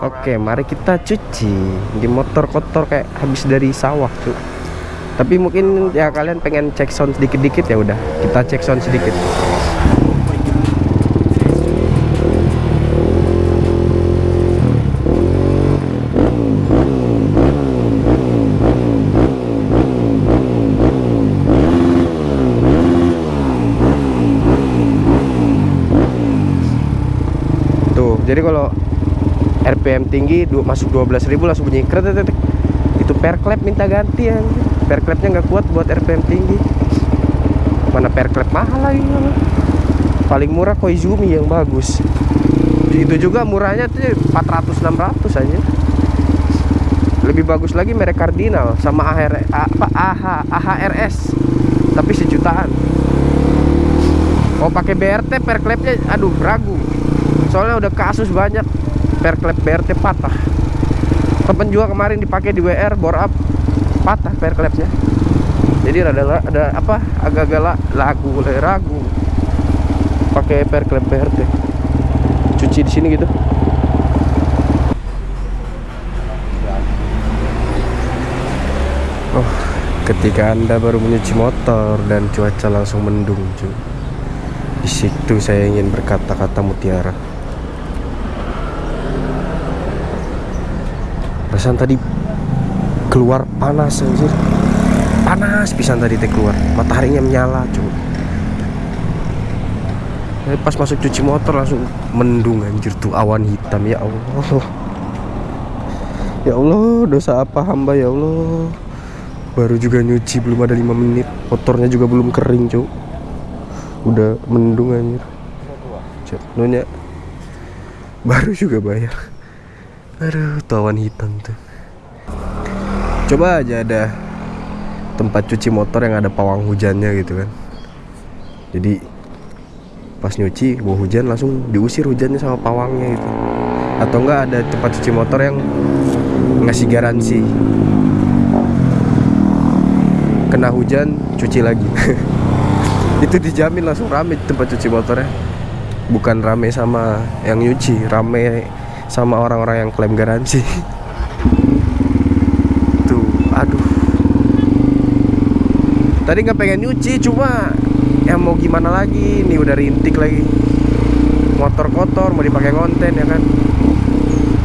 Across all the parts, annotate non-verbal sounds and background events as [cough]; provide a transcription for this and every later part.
Oke, mari kita cuci di motor kotor kayak habis dari sawah, tuh. Tapi mungkin ya kalian pengen cek sound sedikit-dikit ya udah, kita cek sound sedikit. Tuh, jadi kalau RPM tinggi du- masuk 12.000 langsung bunyi kret itu perklep minta ganti ya. Perklepnya nggak kuat buat RPM tinggi. Mana perklep mahal lagi paling murah Koizumi yang bagus. Itu juga murahnya tuh 400 600 aja lebih bagus lagi merek Cardinal sama AHR, apa AH, AHRS tapi sejutaan. Mau pakai BRT perklepnya aduh ragu soalnya udah kasus banyak. Perklep BRT patah. Temen juga kemarin dipakai di WR bore up. Patah perklepnya jadi rada ada apa agak-agak la- lagu ragu. Pakai perklep BRT cuci di sini gitu. Oh ketika anda baru menyuci motor dan cuaca langsung mendung cuy di situ saya ingin berkata-kata mutiara Perasaan tadi keluar panas anjir. Panas pisan tadi teh keluar. Mataharinya menyala cuy. Tapi Pas masuk cuci motor langsung mendung anjir tuh awan hitam ya Allah. [laughs] Ya Allah dosa apa hamba ya Allah. Baru juga nyuci belum ada 5 menit. Motornya juga belum kering cuy. Udah mendung anjir. Cek nanya Baru juga bayar Aduh, tawan hitam tuh. Coba aja ada tempat cuci motor yang ada pawang hujannya gitu kan. Jadi pas nyuci bawa hujan langsung diusir hujannya sama pawangnya gitu. Atau enggak ada tempat cuci motor yang ngasih garansi. Kena hujan cuci lagi. [laughs] Itu dijamin langsung rame tempat cuci motornya. Bukan rame sama yang nyuci, rame sama orang-orang yang klaim garansi. [laughs] Tuh aduh. Tadi nggak pengen nyuci cuma ya mau gimana lagi? Nih udah rintik lagi. Motor kotor mau dipakai konten ya kan?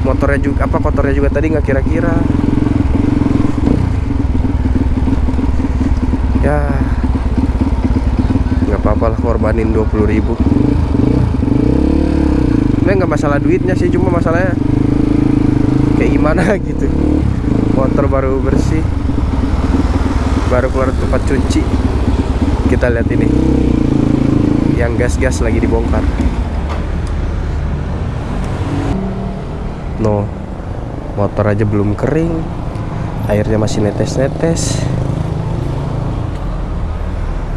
Motornya juga apa kotornya juga tadi nggak kira-kira. Ya nggak apa-apa lah korbanin 20.000 ribu ini nggak masalah duitnya sih cuma masalahnya kayak gimana [laughs] gitu. Motor baru bersih baru keluar tempat cuci. Kita lihat ini yang gas-gas lagi dibongkar. No motor aja belum kering airnya masih netes-netes.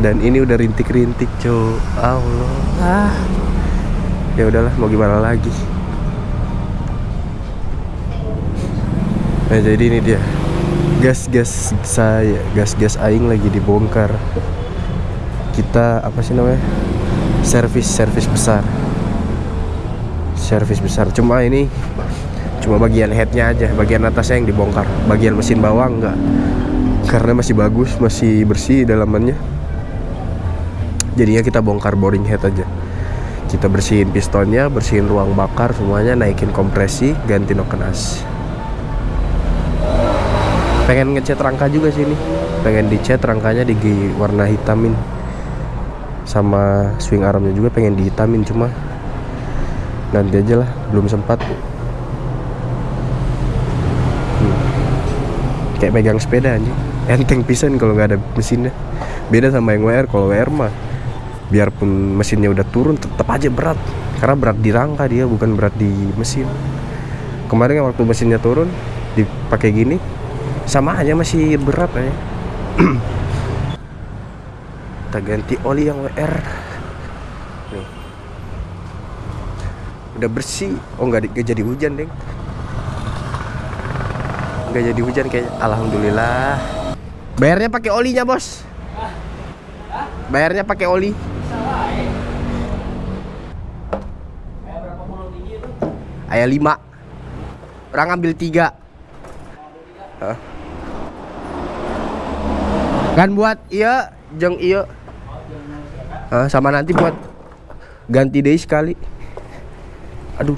Dan ini udah rintik-rintik cuy Allah ah ya udahlah mau gimana lagi? Nah jadi ini dia. Gas-gas saya gas-gas aing lagi dibongkar. Kita apa sih namanya? Servis servis besar. Servis besar. Cuma ini cuma bagian headnya aja bagian atasnya yang dibongkar. Bagian mesin bawah enggak. Karena masih bagus masih bersih dalamannya. Jadinya kita bongkar boring head aja kita bersihin pistonnya bersihin ruang bakar semuanya naikin kompresi ganti noken as pengen ngecat rangka juga sih ini. Pengen dicat rangkanya di warna hitamin. Sama swing armnya juga pengen dihitamin cuma. Nanti aja lah belum sempat. Hmm. kayak megang sepeda aja enteng pisan kalau nggak ada mesinnya. Beda sama yang WR kalau WR mah biarpun mesinnya udah turun tetap aja berat. Karena berat di rangka dia bukan berat di mesin. Kemarin kan waktu mesinnya turun dipakai gini sama aja masih berat aja. [clears throat] Kita ganti oli yang WR nih. Udah bersih. Oh nggak di- nggak jadi hujan deng. Nggak jadi hujan kayak alhamdulillah. Bayarnya pakai olinya bos. Bayarnya pakai oli ayah lima. Orang ambil tiga. Hah? kan buat? Iya jeng iya. Hah, sama nanti buat ganti deh sekali. Aduh.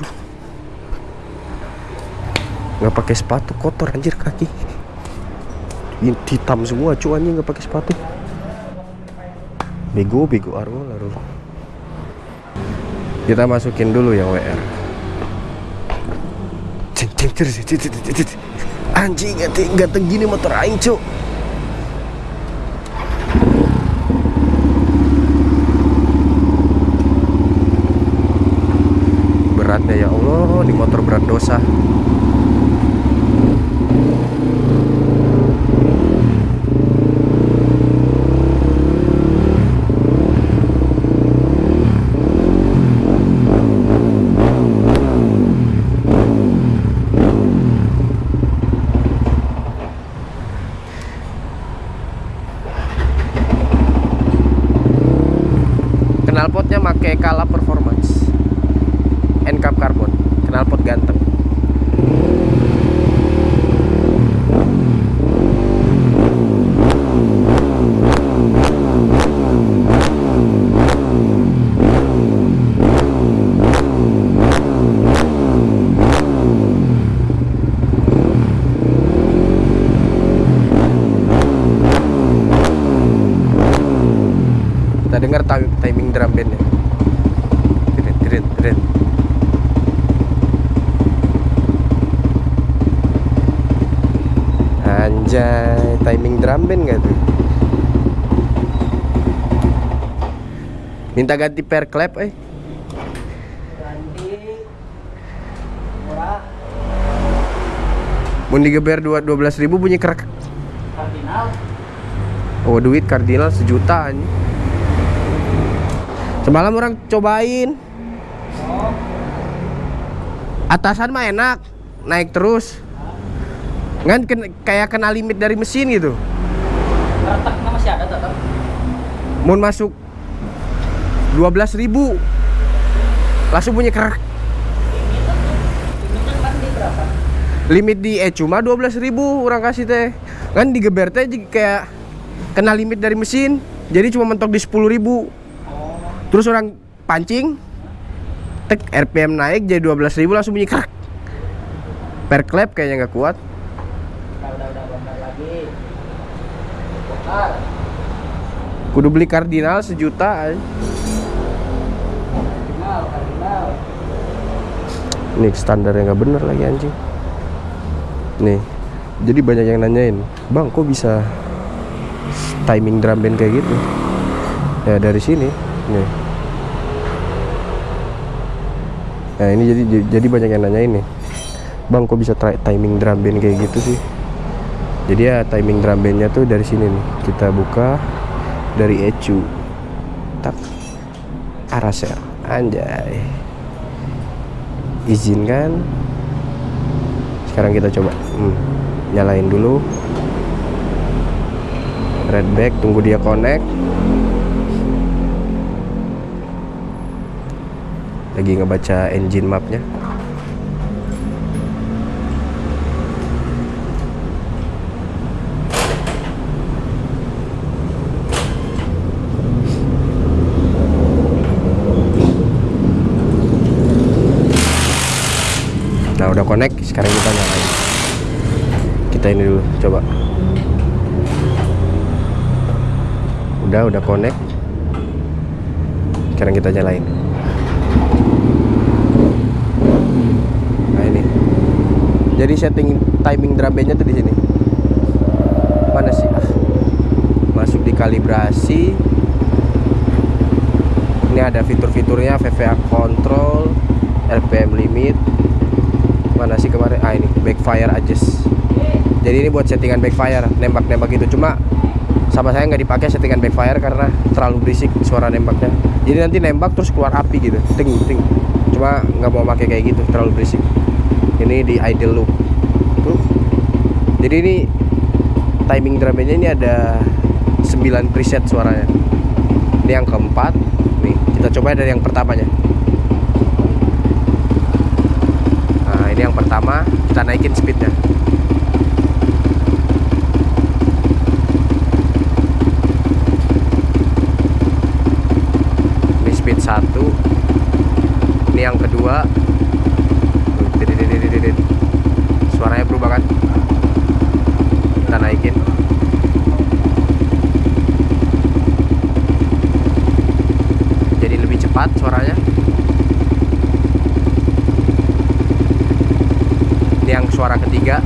Nggak pakai sepatu kotor anjir kaki. Ini hitam semua cuannya nggak pakai sepatu. Bego bego arwol kita masukin dulu yang WR anjing gak gini motor aing cuk beratnya ya Allah di motor berat dosa knalpotnya make Kala Performance Ncap Carbon knalpot ganteng. Kita dengar ti- timing drum bandnya Tret. Anjay, timing drum band gak tuh? Minta ganti per clap eh. Mau digeber dua dua belas ribu bunyi kerak. Kardinal Oh duit kardinal sejuta anjing. Semalam orang cobain. Atasan mah enak, naik terus. Kan ken- kayak kena limit dari mesin gitu. retaknya masih ada tetap Mau masuk 12.000 ribu. Langsung bunyi kerak kan di Limit di eh cuma 12.000 ribu orang kasih teh. Kan digeber teh jadi kayak Kena limit dari mesin. Jadi cuma mentok di 10.000 ribu. Terus orang pancing Tek RPM naik jadi 12.000 ribu langsung bunyi kerak Per clap kayaknya nggak kuat. Kudu beli kardinal sejuta kardinal kardinal Nih standarnya nggak bener lagi anjing. Nih Jadi banyak yang nanyain Bang kok bisa Timing drum band kayak gitu? Ya dari sini Nih Nah ini jadi jadi banyak yang nanyain nih. Bang kok bisa timing drum band kayak gitu sih? Jadi ya timing drum bandnya tuh dari sini nih. Kita buka Dari ecu. Tak. Araser Anjay. Izinkan sekarang kita coba. Hmm, nyalain dulu. Red back tunggu dia connect lagi ngebaca engine mapnya Nah udah connect, sekarang kita nyalain. Kita ini dulu, coba. Udah, udah connect. Sekarang kita nyalain. Nah ini. Jadi setting timing drum bandnya tuh di sini. Mana sih? Ah. Masuk di kalibrasi. Ini ada fitur-fiturnya VVA control, RPM limit, mana sih kemarin ah ini backfire adjust jadi ini buat settingan backfire nembak-nembak gitu cuma sama saya nggak dipakai settingan backfire karena terlalu berisik suara nembaknya jadi nanti nembak terus keluar api gitu ting ting cuma nggak mau pakai kayak gitu terlalu berisik ini di idle loop. Tuh. Jadi ini timing drumnya ini ada 9 preset suaranya. Ini yang keempat. Nih kita coba dari yang pertamanya. Ini yang pertama kita naikin speednya. Ini speed satu. Ini yang kedua Suaranya berubah kan? Kita naikin. Jadi lebih cepat suaranya. Ini yang suara ketiga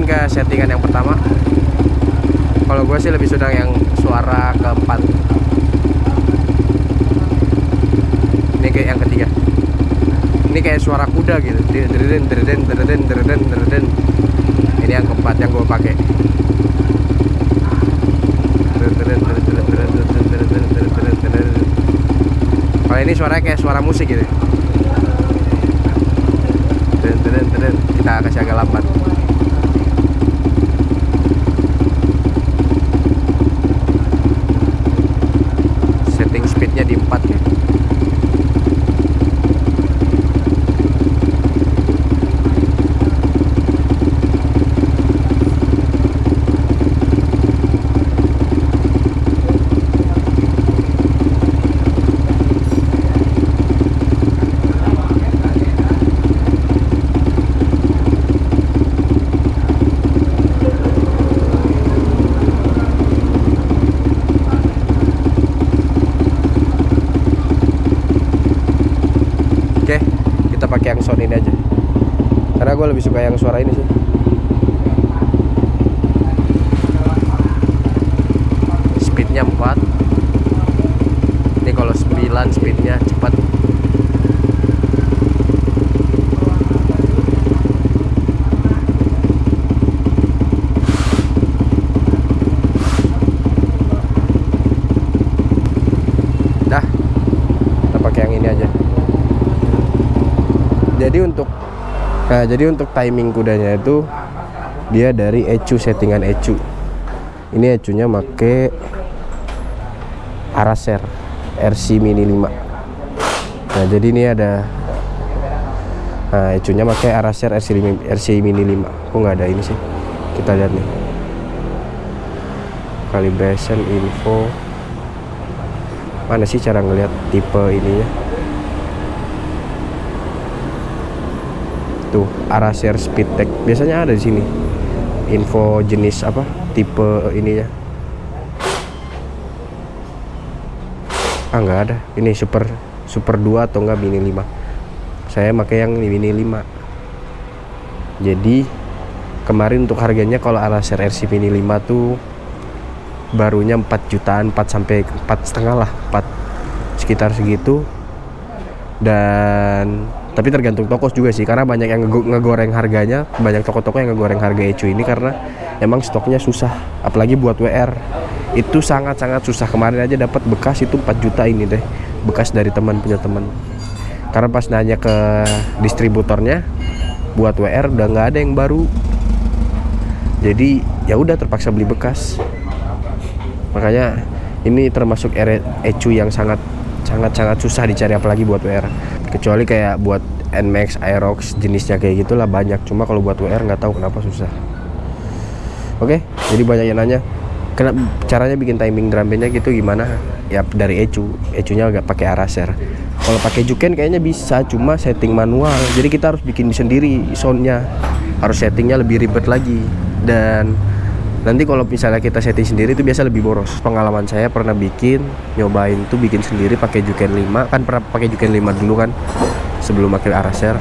balikin ke settingan yang pertama kalau gue sih lebih suka yang suara keempat ini kayak yang ketiga ini kayak suara kuda gitu dereden dereden dereden dereden dereden ini yang keempat yang gue pakai kalau ini suaranya kayak suara musik gitu kita kasih agak lambat setting speednya di 4 ya Oke, kita pakai yang sound ini aja. Karena gue lebih suka yang suara ini sih. Speednya 4 Ini kalau 9 speednya cepat. Dah, kita pakai yang ini aja jadi untuk nah jadi untuk timing kudanya itu dia dari ecu settingan ecu. Ini ecunya make Araser RC Mini 5 nah jadi ini ada nah ecunya pakai Araser RC, RC Mini 5 kok nggak ada ini sih? Kita lihat nih. Calibration info. Mana sih cara ngelihat tipe ininya tuh Araser Speed Tech. Biasanya ada di sini. Info jenis apa? Tipe ininya. Ah nggak ada. Ini super super 2 atau enggak mini 5 saya pakai yang mini 5 jadi kemarin untuk harganya kalau Alaser RC mini 5 tuh barunya 4 jutaan 4 sampai 4 setengah lah 4 sekitar segitu. Dan tapi tergantung toko juga sih karena banyak yang ngego- ngegoreng harganya banyak toko-toko yang ngegoreng harga ecu ini karena emang stoknya susah apalagi buat WR itu sangat-sangat susah. Kemarin aja dapat bekas itu 4 juta ini deh bekas dari teman punya teman. Karena pas nanya ke distributornya buat WR udah nggak ada yang baru. Jadi ya udah terpaksa beli bekas. Makanya ini termasuk ecu yang sangat sangat sangat susah dicari apalagi buat WR kecuali kayak buat Nmax, Aerox jenisnya kayak gitulah banyak. Cuma kalau buat WR nggak tahu kenapa susah. Oke jadi banyak yang nanya kena caranya bikin timing drum bandnya gitu gimana? Ya dari ecu. Ecunya agak pakai araser. Kalau pakai juken kayaknya bisa cuma setting manual. Jadi kita harus bikin sendiri soundnya. Harus settingnya lebih ribet lagi. Dan nanti kalau misalnya kita setting sendiri itu biasa lebih boros. Pengalaman saya pernah bikin nyobain tuh bikin sendiri pakai juken 5 kan pernah pakai juken 5 dulu kan sebelum pakai araser.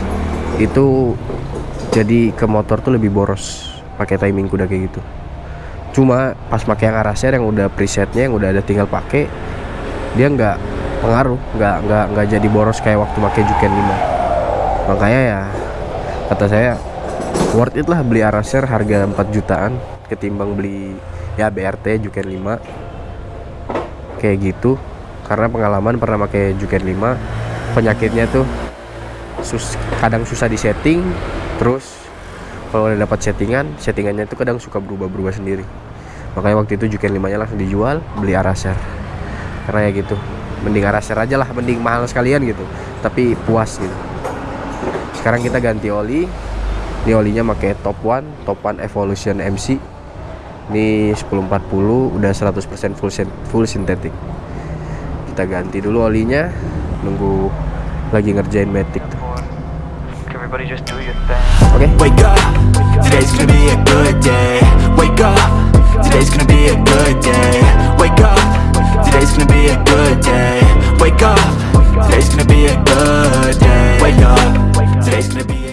Itu jadi ke motor tuh lebih boros pakai timing kuda kayak gitu. Cuma pas pakai yang araser yang udah presetnya yang udah ada tinggal pakai dia nggak pengaruh nggak nggak nggak jadi boros kayak waktu pakai juken 5 makanya ya kata saya worth it lah beli araser harga 4 jutaan ketimbang beli ya BRT Juken 5 kayak gitu. Karena pengalaman pernah pakai Juken 5 penyakitnya tuh sus kadang susah disetting terus kalau udah dapat settingan settingannya itu kadang suka berubah-berubah sendiri. Makanya waktu itu Juken 5 nya langsung dijual beli Araser. Karena ya gitu mending Araser aja lah mending mahal sekalian gitu tapi puas gitu. Sekarang kita ganti oli ini olinya pakai top one top one evolution MC ini 1040 udah 100% full sin- full sintetik kita ganti dulu olinya nunggu lagi ngerjain matic tuh Everybody just do your thing. oke Wake up, today's gonna be a good day. Wake up, today's gonna be a good day. Wake up, today's gonna be a good day. Wake up, today's gonna be a good day. Wake up, today's gonna be